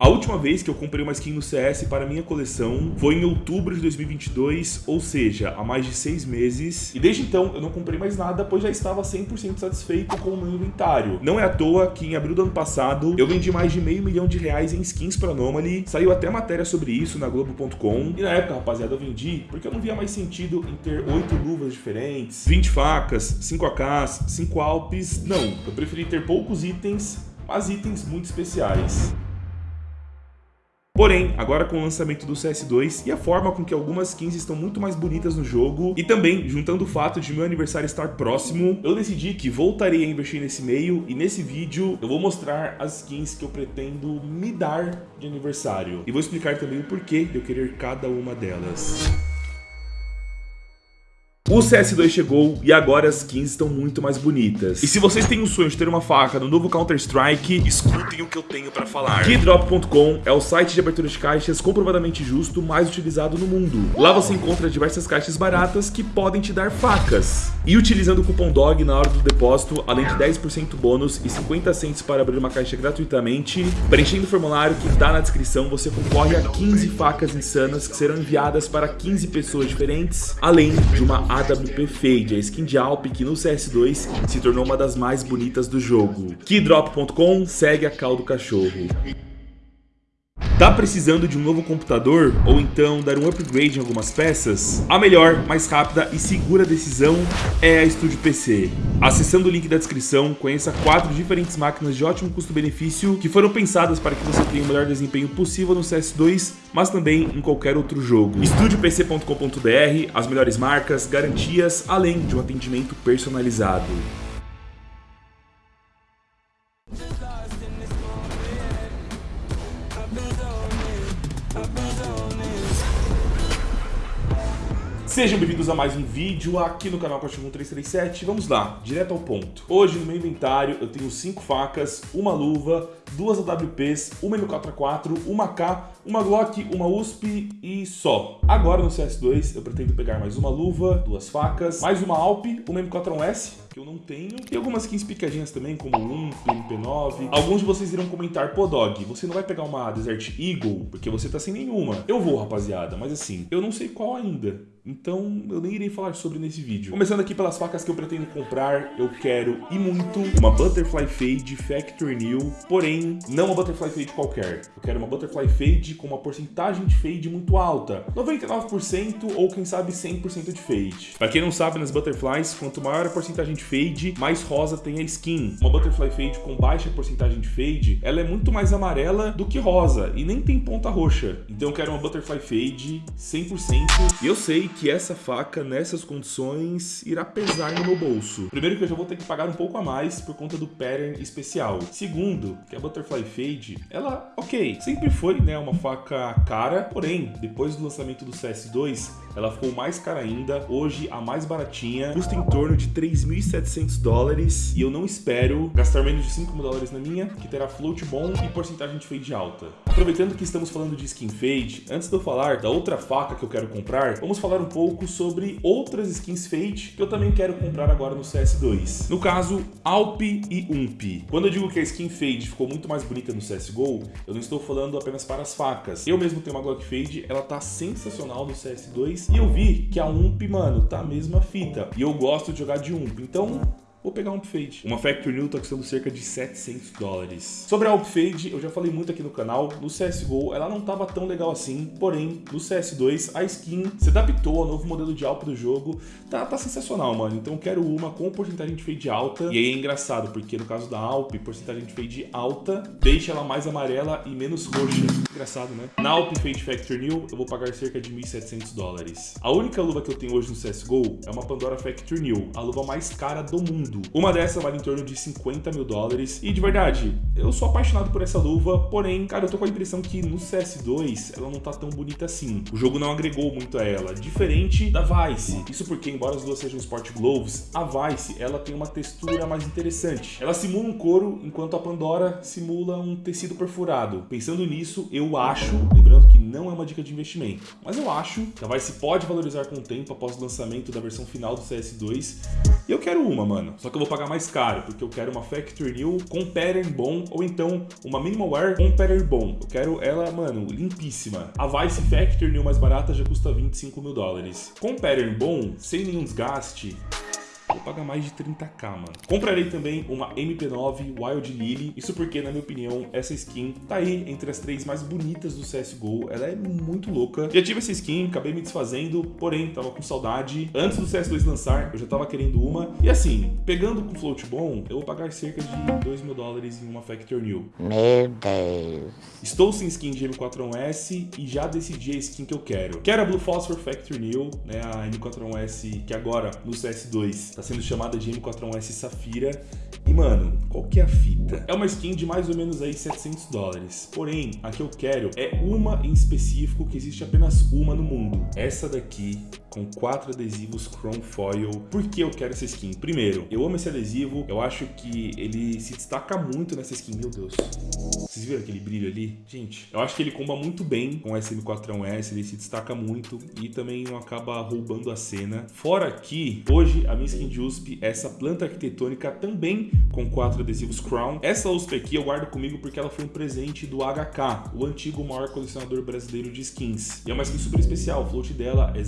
A última vez que eu comprei uma skin no CS para minha coleção foi em outubro de 2022, ou seja, há mais de seis meses. E desde então eu não comprei mais nada, pois já estava 100% satisfeito com o meu inventário. Não é à toa que em abril do ano passado eu vendi mais de meio milhão de reais em skins para Anomaly. Saiu até matéria sobre isso na Globo.com. E na época, rapaziada, eu vendi porque eu não via mais sentido em ter oito luvas diferentes, 20 facas, 5 AKs, 5 Alpes. Não, eu preferi ter poucos itens, mas itens muito especiais. Porém, agora com o lançamento do CS2 e a forma com que algumas skins estão muito mais bonitas no jogo, e também juntando o fato de meu aniversário estar próximo, eu decidi que voltarei a investir nesse meio e nesse vídeo eu vou mostrar as skins que eu pretendo me dar de aniversário. E vou explicar também o porquê de eu querer cada uma delas. O CS2 chegou e agora as skins estão muito mais bonitas. E se vocês têm o sonho de ter uma faca no novo Counter-Strike, escutem o que eu tenho pra falar. Keydrop.com é o site de abertura de caixas comprovadamente justo mais utilizado no mundo. Lá você encontra diversas caixas baratas que podem te dar facas. E utilizando o cupom DOG na hora do depósito, além de 10% bônus e 50 centos para abrir uma caixa gratuitamente, preenchendo o formulário que está na descrição, você concorre a 15 facas insanas que serão enviadas para 15 pessoas diferentes, além de uma AWP Fade, a skin de Alp que no CS2 se tornou uma das mais bonitas do jogo. Keydrop.com segue a cal do cachorro. Tá precisando de um novo computador ou então dar um upgrade em algumas peças? A melhor, mais rápida e segura decisão é a Studio PC. Acessando o link da descrição, conheça quatro diferentes máquinas de ótimo custo-benefício que foram pensadas para que você tenha o melhor desempenho possível no CS2, mas também em qualquer outro jogo. StudioPC.com.br, as melhores marcas, garantias, além de um atendimento personalizado. Sejam bem-vindos a mais um vídeo aqui no canal Cachorro 337. Vamos lá, direto ao ponto. Hoje no meu inventário eu tenho 5 facas, uma luva, duas AWPs, uma M4A4, uma K, uma Glock, uma USP e só. Agora no CS2 eu pretendo pegar mais uma luva, duas facas, mais uma Alp, uma M4A1S, que eu não tenho, e algumas skins picadinhas também, como um MP9. Alguns de vocês irão comentar, pô Dog, você não vai pegar uma Desert Eagle, porque você tá sem nenhuma. Eu vou, rapaziada, mas assim, eu não sei qual ainda. Então eu nem irei falar sobre nesse vídeo. Começando aqui pelas facas que eu pretendo comprar, eu quero e muito uma Butterfly Fade Factory New, porém não uma Butterfly Fade qualquer. Eu quero uma Butterfly Fade com uma porcentagem de fade muito alta, 99% ou quem sabe 100% de fade. Para quem não sabe, nas Butterflies, quanto maior a porcentagem de fade, mais rosa tem a skin. Uma Butterfly Fade com baixa porcentagem de fade, ela é muito mais amarela do que rosa e nem tem ponta roxa. Então eu quero uma Butterfly Fade 100% e eu sei que essa faca, nessas condições, irá pesar no meu bolso. Primeiro que eu já vou ter que pagar um pouco a mais por conta do pattern especial. Segundo, que a Butterfly Fade, ela, ok, sempre foi né, uma faca cara, porém, depois do lançamento do CS2, ela ficou mais cara ainda. Hoje, a mais baratinha custa em torno de 3.700 dólares e eu não espero gastar menos de 5 mil dólares na minha, que terá float bom e porcentagem de fade alta. Aproveitando que estamos falando de skin fade, antes de eu falar da outra faca que eu quero comprar, vamos falar um pouco sobre outras skins Fade que eu também quero comprar agora no CS2. No caso, Alp e Ump. Quando eu digo que a skin Fade ficou muito mais bonita no CSGO, eu não estou falando apenas para as facas. Eu mesmo tenho uma Glock Fade, ela tá sensacional no CS2 e eu vi que a Ump, mano, tá a mesma fita. E eu gosto de jogar de Ump, então Vou pegar um Upfade. Uma Factory New tá custando cerca de 700 dólares. Sobre a Upfade, eu já falei muito aqui no canal. No CSGO, ela não tava tão legal assim. Porém, no CS2, a skin se adaptou ao novo modelo de Alp do jogo. Tá, tá sensacional, mano. Então eu quero uma com porcentagem de fade alta. E aí é engraçado, porque no caso da Alp, porcentagem de fade alta deixa ela mais amarela e menos roxa. Engraçado, né? Na Alp Fade Factory New, eu vou pagar cerca de 1.700 dólares. A única luva que eu tenho hoje no CSGO é uma Pandora Factory New, a luva mais cara do mundo mundo. Uma dessas vale em torno de 50 mil dólares. E de verdade, eu sou apaixonado por essa luva, porém, cara, eu tô com a impressão que no CS2 ela não tá tão bonita assim. O jogo não agregou muito a ela, diferente da Vice. Isso porque, embora as duas sejam Sport Gloves, a Vice ela tem uma textura mais interessante. Ela simula um couro, enquanto a Pandora simula um tecido perfurado. Pensando nisso, eu acho, lembrando que não é uma dica de investimento, mas eu acho que a Vice pode valorizar com o tempo após o lançamento da versão final do CS2. E eu quero uma, mano. Só que eu vou pagar mais caro, porque eu quero uma Factory New com pattern bom, ou então uma Minimal Wear com pattern bom. Eu quero ela, mano, limpíssima. A Vice Factory New mais barata já custa 25 mil dólares. Com pattern bom, sem nenhum desgaste, Vou pagar mais de 30k, mano. Comprarei também uma MP9 Wild Lily. Isso porque, na minha opinião, essa skin tá aí entre as três mais bonitas do CSGO. Ela é muito louca. Já tive essa skin, acabei me desfazendo, porém, tava com saudade. Antes do CS2 lançar, eu já tava querendo uma. E assim, pegando com float bom, eu vou pagar cerca de 2 mil dólares em uma Factor New. Meu Deus. Estou sem skin de M41S e já decidi a skin que eu quero. Quero a Blue Phosphor Factor New, né, a M41S que agora no CS2 tá sendo chamada de M41S Safira. E, mano, qual que é a fita? É uma skin de mais ou menos aí 700 dólares. Porém, a que eu quero é uma em específico que existe apenas uma no mundo. Essa daqui com quatro adesivos Chrome Foil. Por que eu quero essa skin? Primeiro, eu amo esse adesivo, eu acho que ele se destaca muito nessa skin, meu Deus. Vocês viram aquele brilho ali? Gente, eu acho que ele comba muito bem com esse M4S, ele se destaca muito e também não acaba roubando a cena. Fora que, hoje, a minha skin de USP é essa planta arquitetônica também com quatro adesivos Crown. Essa USP aqui eu guardo comigo porque ela foi um presente do HK, o antigo maior colecionador brasileiro de skins. E é uma skin super especial, o float dela é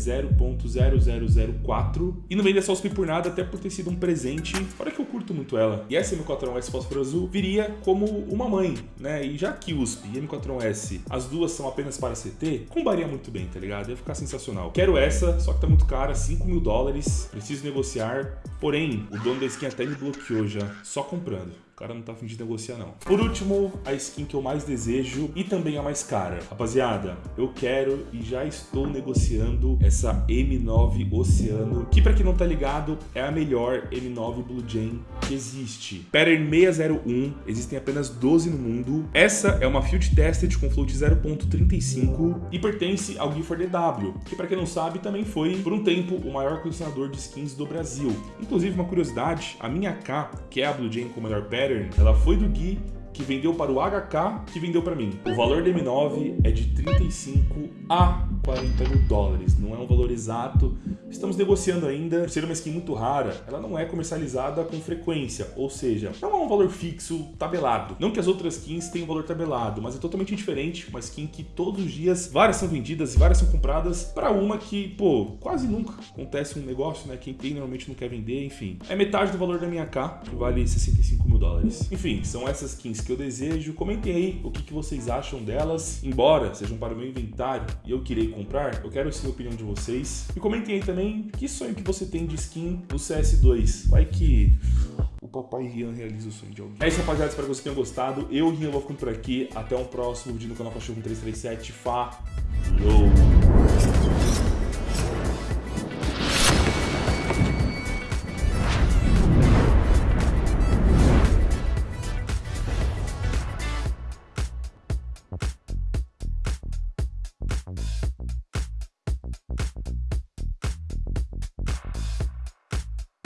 0.0004 e não vende essa USP por nada, até por ter sido um presente. Fora que eu curto muito ela. E essa M4S Fósforo Azul viria como uma mãe, né? E já que USP e M4S, as duas são apenas para CT, combaria muito bem, tá ligado? Ia ficar sensacional. Quero essa, só que tá muito cara, 5 mil dólares, preciso negociar. Porém, o dono da skin até me bloqueou já, só comprando cara não tá afim de negociar não. Por último, a skin que eu mais desejo e também a mais cara. Rapaziada, eu quero e já estou negociando essa M9 Oceano, que pra quem não tá ligado, é a melhor M9 Blue Jay que existe. Pattern 601, existem apenas 12 no mundo. Essa é uma Field Tested com float 0.35 e pertence ao Gifford DW, que pra quem não sabe, também foi, por um tempo, o maior colecionador de skins do Brasil. Inclusive, uma curiosidade, a minha K, que é a Blue Jay com o melhor pattern, Pattern, ela foi do Gui, que vendeu para o HK, que vendeu para mim. O valor da M9 é de 35 a 40 mil dólares, não é um valor exato. Estamos negociando ainda, por ser uma skin muito rara, ela não é comercializada com frequência, ou seja, não é um valor fixo tabelado. Não que as outras skins tenham valor tabelado, mas é totalmente diferente, uma skin que todos os dias várias são vendidas e várias são compradas para uma que, pô, quase nunca acontece um negócio, né? Quem tem normalmente não quer vender, enfim. É metade do valor da minha K, que vale 65 mil dólares. Enfim, são essas skins que eu desejo. Comentem aí o que, que vocês acham delas, embora sejam para o meu inventário e eu queria comprar, eu quero sim a opinião de vocês. E comentem aí também que sonho que você tem de skin no CS2. Vai que o papai Rian realiza o sonho de alguém. É isso, rapaziada. Espero que vocês tenham gostado. Eu, Rian, vou ficando por aqui. Até um próximo vídeo no canal Cachorro 337. Falou!